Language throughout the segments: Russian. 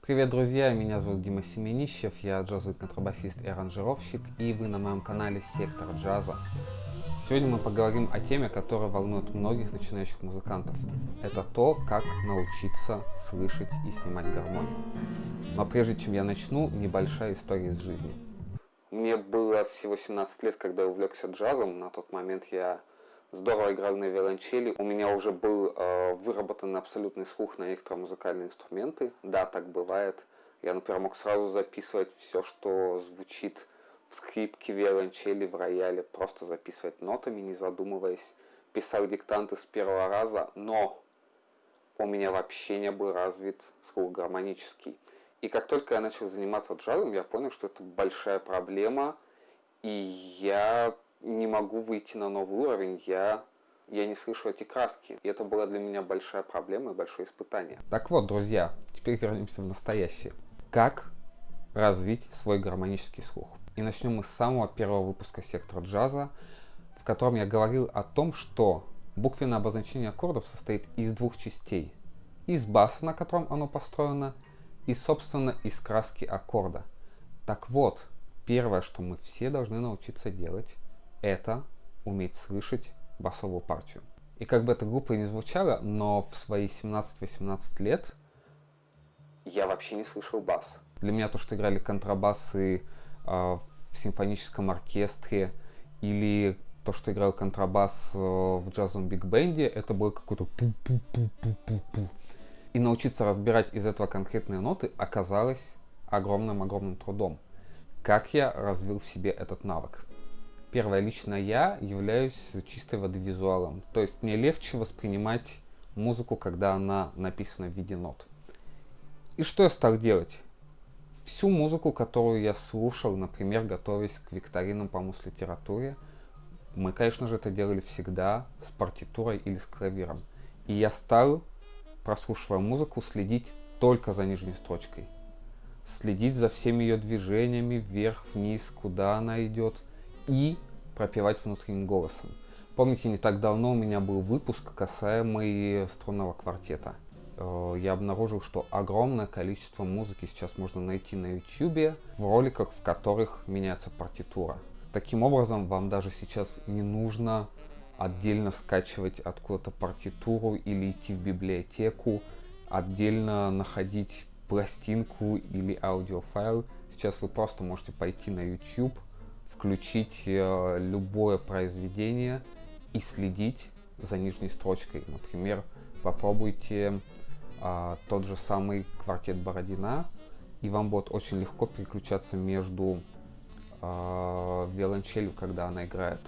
Привет, друзья! Меня зовут Дима Семенищев, я джазовый контрабасист и аранжировщик, и вы на моем канале Сектор Джаза. Сегодня мы поговорим о теме, которая волнует многих начинающих музыкантов. Это то, как научиться слышать и снимать гармонию. Но прежде чем я начну, небольшая история из жизни. Мне было всего 17 лет, когда я увлекся джазом. На тот момент я здорово играл на виолончели. У меня уже был э, выработан абсолютный слух на некоторые музыкальные инструменты. Да, так бывает. Я, например, мог сразу записывать все, что звучит в скрипке, виолончели, в рояле, просто записывать нотами, не задумываясь. Писал диктанты с первого раза, но у меня вообще не был развит слух гармонический. И как только я начал заниматься джазом, я понял, что это большая проблема, и я не могу выйти на новый уровень, я, я не слышу эти краски. И это была для меня большая проблема и большое испытание. Так вот, друзья, теперь вернемся в настоящее. Как развить свой гармонический слух? И начнем мы с самого первого выпуска сектора джаза, в котором я говорил о том, что буквенное обозначение аккордов состоит из двух частей. Из баса, на котором оно построено, и, собственно, из краски аккорда. Так вот, первое, что мы все должны научиться делать, это уметь слышать басовую партию. И как бы это глупо не звучало, но в свои 17-18 лет я вообще не слышал бас. Для меня то, что играли контрабасы э, в симфоническом оркестре или то, что играл контрабас э, в джазовом биг-бенде, это было какой-то пу-пу-пу-пу-пу-пу. И научиться разбирать из этого конкретные ноты оказалось огромным-огромным трудом. Как я развил в себе этот навык? Первое, лично я являюсь чистой воды визуалом. То есть мне легче воспринимать музыку, когда она написана в виде нот. И что я стал делать? Всю музыку, которую я слушал, например, готовясь к викторинам по мус-литературе, мы, конечно же, это делали всегда с партитурой или с клавиром. И я стал, прослушивая музыку, следить только за нижней строчкой. Следить за всеми ее движениями, вверх, вниз, куда она идет – и пропевать внутренним голосом. Помните, не так давно у меня был выпуск, касаемый струнного квартета. Э, я обнаружил, что огромное количество музыки сейчас можно найти на YouTube в роликах, в которых меняется партитура. Таким образом, вам даже сейчас не нужно отдельно скачивать откуда-то партитуру или идти в библиотеку, отдельно находить пластинку или аудиофайл. Сейчас вы просто можете пойти на YouTube, включить э, любое произведение и следить за нижней строчкой. Например, попробуйте э, тот же самый квартет Бородина, и вам будет очень легко переключаться между э, виолончелью, когда она играет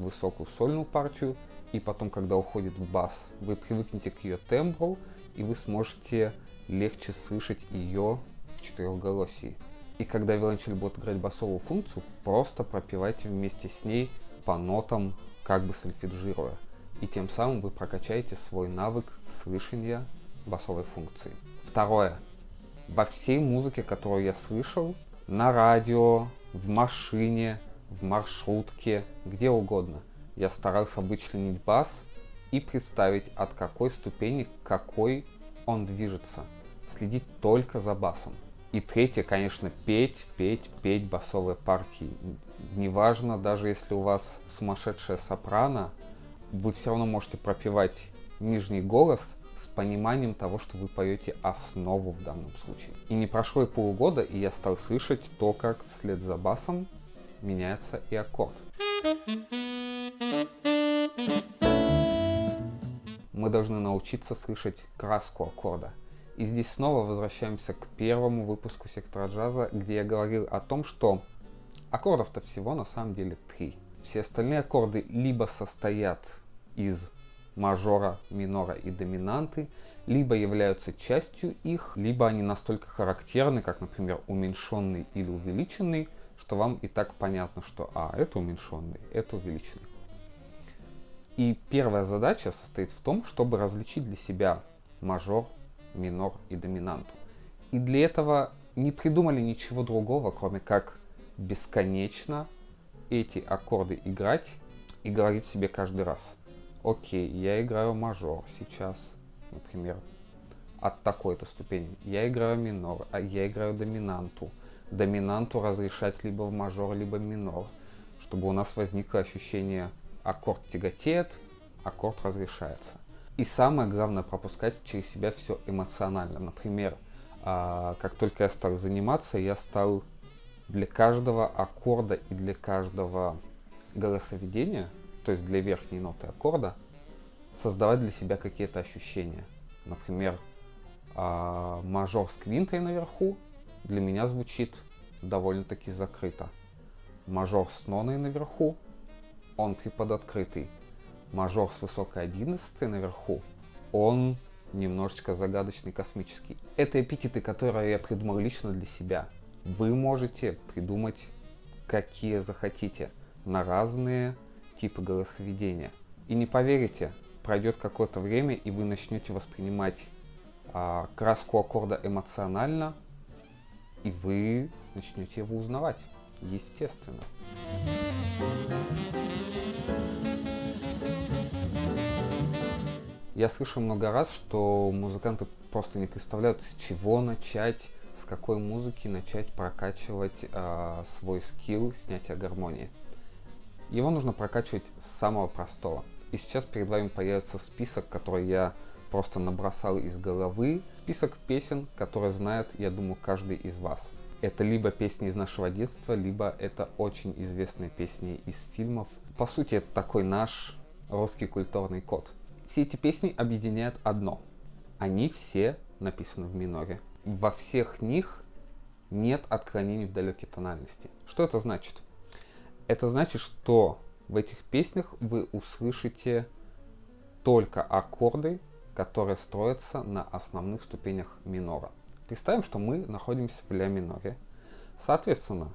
высокую сольную партию, и потом, когда уходит в бас, вы привыкнете к ее тембру, и вы сможете легче слышать ее в четырехголосии. И когда виолончель будет играть басовую функцию, просто пропивайте вместе с ней по нотам, как бы сольфеджируя. И тем самым вы прокачаете свой навык слышания басовой функции. Второе. Во всей музыке, которую я слышал, на радио, в машине, в маршрутке, где угодно, я старался вычленить бас и представить, от какой ступени к какой он движется. Следить только за басом. И третье, конечно, петь, петь, петь басовые партии. Неважно, даже если у вас сумасшедшая сопрано, вы все равно можете пропевать нижний голос с пониманием того, что вы поете основу в данном случае. И не прошло и полугода, и я стал слышать то, как вслед за басом меняется и аккорд. Мы должны научиться слышать краску аккорда. И здесь снова возвращаемся к первому выпуску сектора джаза, где я говорил о том, что аккордов-то всего на самом деле три. Все остальные аккорды либо состоят из мажора, минора и доминанты, либо являются частью их, либо они настолько характерны, как, например, уменьшенный или увеличенный, что вам и так понятно, что а, это уменьшенный, это увеличенный. И первая задача состоит в том, чтобы различить для себя мажор, минор и доминанту. И для этого не придумали ничего другого, кроме как бесконечно эти аккорды играть и говорить себе каждый раз, окей, я играю мажор сейчас, например, от такой-то ступени. Я играю минор, а я играю доминанту. Доминанту разрешать либо в мажор, либо минор, чтобы у нас возникло ощущение аккорд тяготеет, аккорд разрешается. И самое главное, пропускать через себя все эмоционально. Например, а, как только я стал заниматься, я стал для каждого аккорда и для каждого голосоведения, то есть для верхней ноты аккорда, создавать для себя какие-то ощущения. Например, а, мажор с квинтой наверху для меня звучит довольно-таки закрыто. Мажор с ноной наверху, он приподоткрытый. Мажор с высокой одиннадцатой наверху, он немножечко загадочный, космический. Это эпитеты, которые я придумал лично для себя. Вы можете придумать какие захотите на разные типы голосоведения. И не поверите, пройдет какое-то время, и вы начнете воспринимать а, краску аккорда эмоционально, и вы начнете его узнавать, естественно. Я слышал много раз, что музыканты просто не представляют, с чего начать, с какой музыки начать прокачивать э, свой скилл снятия гармонии. Его нужно прокачивать с самого простого. И сейчас перед вами появится список, который я просто набросал из головы. Список песен, которые знает, я думаю, каждый из вас. Это либо песни из нашего детства, либо это очень известные песни из фильмов. По сути, это такой наш русский культурный код. Все эти песни объединяют одно. Они все написаны в миноре. Во всех них нет отклонений в далекой тональности. Что это значит? Это значит, что в этих песнях вы услышите только аккорды, которые строятся на основных ступенях минора. Представим, что мы находимся в ля миноре. Соответственно,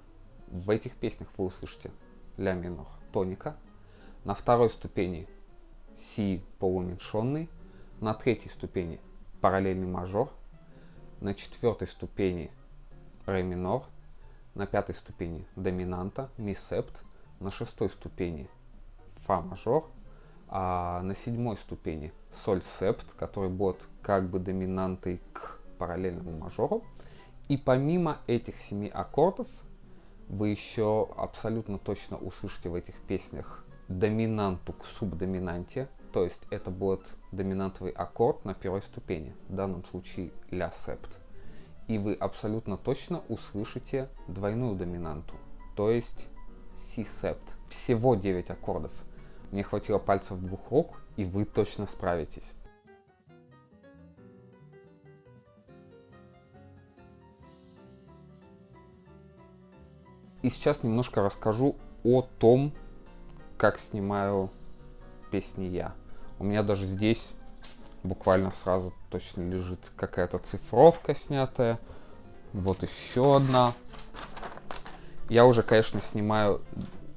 в этих песнях вы услышите ля минор тоника, на второй ступени си полуменьшенный, на третьей ступени параллельный мажор, на четвертой ступени ре минор, на пятой ступени доминанта, ми септ, на шестой ступени фа мажор, а на седьмой ступени соль септ, который будет как бы доминантой к параллельному мажору. И помимо этих семи аккордов, вы еще абсолютно точно услышите в этих песнях доминанту к субдоминанте, то есть это будет доминантовый аккорд на первой ступени, в данном случае ля септ. И вы абсолютно точно услышите двойную доминанту, то есть си септ. Всего 9 аккордов. Мне хватило пальцев двух рук, и вы точно справитесь. И сейчас немножко расскажу о том, как снимаю песни я. У меня даже здесь буквально сразу точно лежит какая-то цифровка снятая. Вот еще одна. Я уже, конечно, снимаю,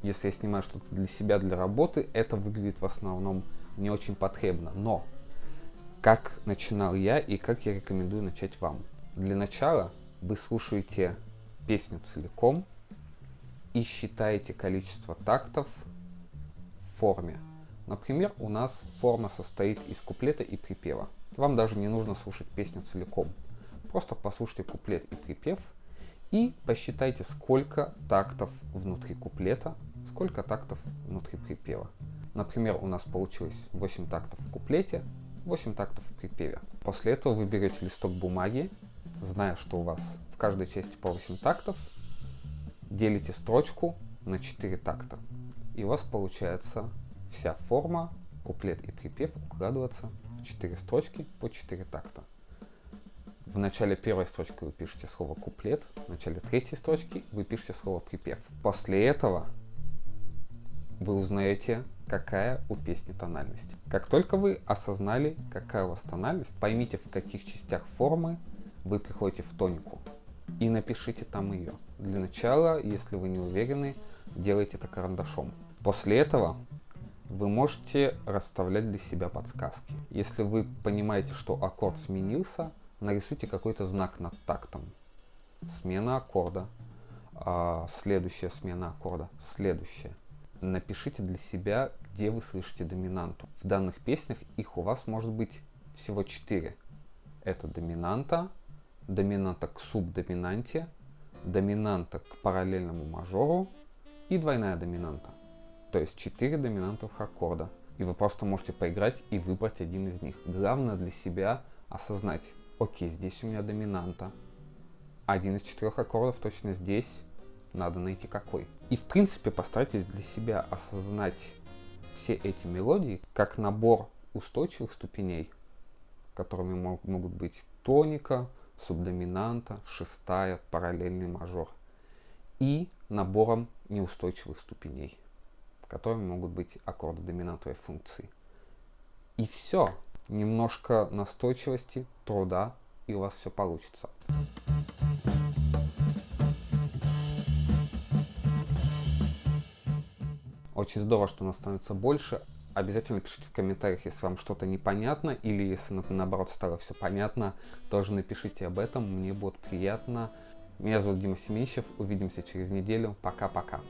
если я снимаю что-то для себя, для работы, это выглядит в основном не очень потребно. Но как начинал я и как я рекомендую начать вам. Для начала вы слушаете песню целиком и считаете количество тактов форме. Например, у нас форма состоит из куплета и припева. Вам даже не нужно слушать песню целиком. Просто послушайте куплет и припев и посчитайте, сколько тактов внутри куплета, сколько тактов внутри припева. Например, у нас получилось 8 тактов в куплете, 8 тактов в припеве. После этого вы берете листок бумаги, зная, что у вас в каждой части по 8 тактов, делите строчку на 4 такта и у вас получается вся форма, куплет и припев укладываться в 4 строчки по 4 такта. В начале первой строчки вы пишете слово куплет, в начале третьей строчки вы пишете слово припев. После этого вы узнаете, какая у песни тональность. Как только вы осознали, какая у вас тональность, поймите, в каких частях формы вы приходите в тонику и напишите там ее. Для начала, если вы не уверены, делайте это карандашом. После этого вы можете расставлять для себя подсказки. Если вы понимаете, что аккорд сменился, нарисуйте какой-то знак над тактом. Смена аккорда. а, следующая смена аккорда, следующая. Напишите для себя, где вы слышите доминанту. В данных песнях их у вас может быть всего четыре. Это доминанта, доминанта к субдоминанте, доминанта к параллельному мажору и двойная доминанта. То есть четыре доминантов аккорда. И вы просто можете поиграть и выбрать один из них. Главное для себя осознать, окей, здесь у меня доминанта. Один из четырех аккордов точно здесь. Надо найти какой. И в принципе постарайтесь для себя осознать все эти мелодии как набор устойчивых ступеней, которыми мог, могут быть тоника, субдоминанта, шестая, параллельный мажор. И набором неустойчивых ступеней, которыми могут быть аккорды доминантовой функции. И все. Немножко настойчивости, труда, и у вас все получится. Очень здорово, что нас становится больше. Обязательно пишите в комментариях, если вам что-то непонятно, или если наоборот стало все понятно, тоже напишите об этом, мне будет приятно. Меня зовут Дима Семенищев, увидимся через неделю. Пока-пока.